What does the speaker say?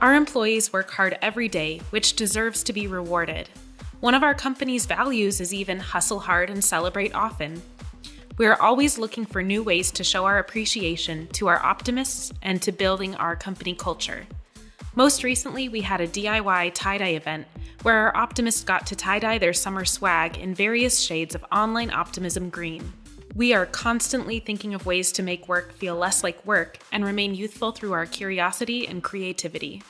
Our employees work hard every day, which deserves to be rewarded. One of our company's values is even hustle hard and celebrate often. We are always looking for new ways to show our appreciation to our optimists and to building our company culture. Most recently, we had a DIY tie dye event where our optimists got to tie dye their summer swag in various shades of online optimism green. We are constantly thinking of ways to make work feel less like work and remain youthful through our curiosity and creativity.